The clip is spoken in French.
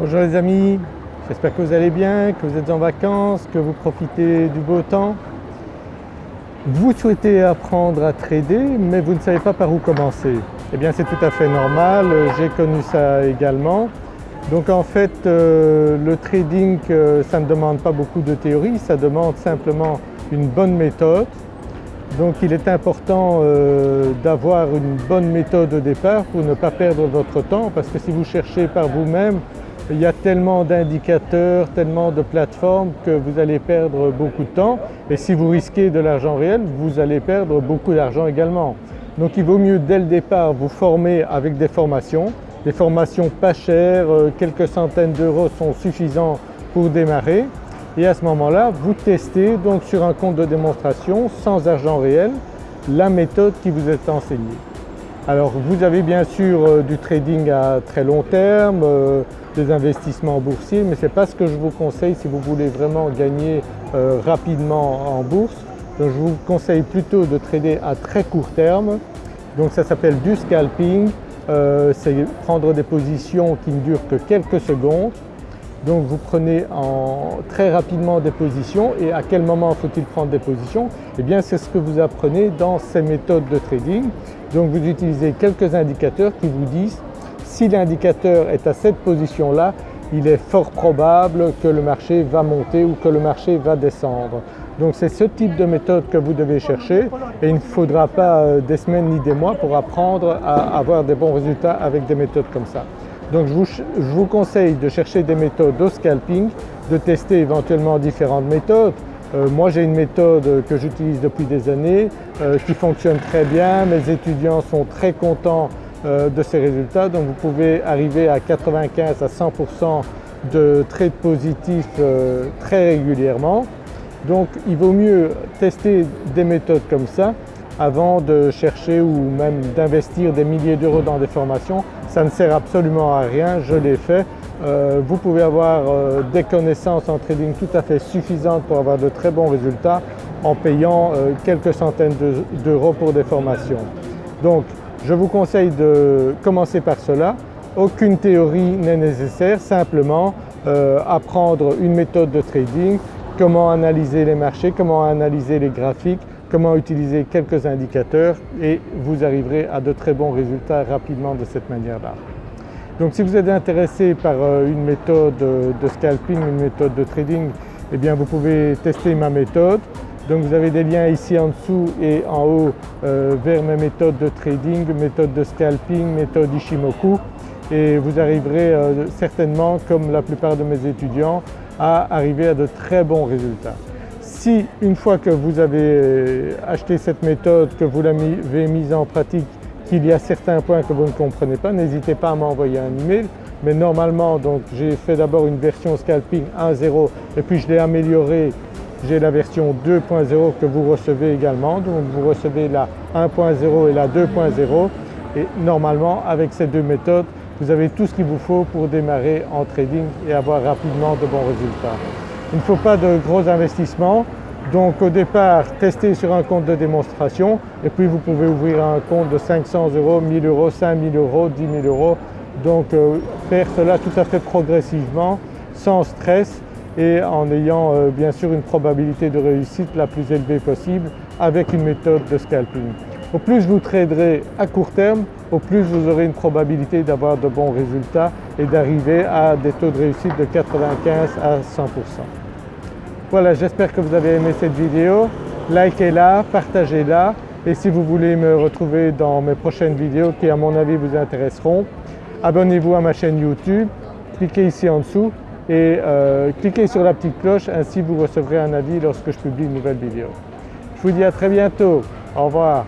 Bonjour les amis, j'espère que vous allez bien, que vous êtes en vacances, que vous profitez du beau temps. Vous souhaitez apprendre à trader mais vous ne savez pas par où commencer. Eh bien c'est tout à fait normal, j'ai connu ça également. Donc en fait euh, le trading euh, ça ne demande pas beaucoup de théorie, ça demande simplement une bonne méthode. Donc il est important euh, d'avoir une bonne méthode au départ pour ne pas perdre votre temps parce que si vous cherchez par vous-même il y a tellement d'indicateurs, tellement de plateformes que vous allez perdre beaucoup de temps et si vous risquez de l'argent réel, vous allez perdre beaucoup d'argent également. Donc il vaut mieux dès le départ vous former avec des formations, des formations pas chères, euh, quelques centaines d'euros sont suffisants pour démarrer et à ce moment-là vous testez donc sur un compte de démonstration sans argent réel la méthode qui vous est enseignée. Alors vous avez bien sûr euh, du trading à très long terme, euh, des investissements boursiers mais ce n'est pas ce que je vous conseille si vous voulez vraiment gagner euh, rapidement en bourse. Donc je vous conseille plutôt de trader à très court terme. Donc ça s'appelle du scalping, c'est prendre des positions qui ne durent que quelques secondes. Donc vous prenez en, très rapidement des positions et à quel moment faut-il prendre des positions? Eh bien c'est ce que vous apprenez dans ces méthodes de trading. Donc vous utilisez quelques indicateurs qui vous disent si l'indicateur est à cette position-là, il est fort probable que le marché va monter ou que le marché va descendre. Donc c'est ce type de méthode que vous devez chercher et il ne faudra pas euh, des semaines ni des mois pour apprendre à avoir des bons résultats avec des méthodes comme ça. Donc je vous, conseille de chercher des méthodes au scalping, de tester éventuellement différentes méthodes. Euh, moi j'ai une méthode que j'utilise depuis des années euh, qui fonctionne très bien, mes étudiants sont très contents euh, de ces résultats donc vous pouvez arriver à 95 à 100% de trades positifs très régulièrement. Donc il vaut mieux tester des méthodes comme ça avant de chercher ou même d'investir des milliers d'euros dans des formations ça ne sert absolument à rien, je l'ai fait. Euh, vous pouvez avoir euh, des connaissances en trading tout à fait suffisantes pour avoir de très bons résultats en payant euh, quelques centaines d'euros pour des formations. Donc je vous conseille de commencer par cela. Aucune théorie n'est nécessaire, simplement apprendre une méthode de trading, comment analyser les marchés, comment analyser les graphiques, comment utiliser quelques indicateurs et vous arriverez à de très bons résultats rapidement de cette manière-là. Donc si vous êtes intéressé par euh, une méthode de scalping, une méthode de trading, eh bien vous pouvez tester ma méthode. Donc vous avez des liens ici en dessous et en haut euh, vers mes méthodes de trading, méthode de scalping, méthode Ishimoku et vous arriverez euh, certainement comme la plupart de mes étudiants à arriver à de très bons résultats. Si une fois que vous avez euh, acheté cette méthode, que vous l'avez mise en pratique, qu'il y a certains points que vous ne comprenez pas, n'hésitez pas à m'envoyer un email. Mais normalement j'ai fait d'abord une version scalping 1.0 et puis je l'ai améliorée, j'ai la version 2.0 que vous recevez également. Donc vous recevez la 1.0 et la 2.0 et normalement avec ces deux méthodes vous avez tout ce qu'il vous faut pour démarrer en trading et avoir rapidement de bons résultats. Il ne faut pas de gros investissements. Donc au départ, testez sur un compte de démonstration et puis vous pouvez ouvrir un compte de 500 euros, 1000 euros, 5000 euros, 10 000 euros. Donc euh, faire cela tout à fait progressivement, sans stress et en ayant euh, bien sûr une probabilité de réussite la plus élevée possible avec une méthode de scalping. Au plus vous traderez à court terme, au plus vous aurez une probabilité d'avoir de bons résultats et d'arriver à des taux de réussite de 95 à 100%. Voilà, j'espère que vous avez aimé cette vidéo. Likez-la, partagez-la et si vous voulez me retrouver dans mes prochaines vidéos qui à mon avis vous intéresseront, abonnez-vous à ma chaîne YouTube, cliquez ici en dessous et euh, cliquez sur la petite cloche, ainsi vous recevrez un avis lorsque je publie une nouvelle vidéo. Je vous dis à très bientôt, au revoir.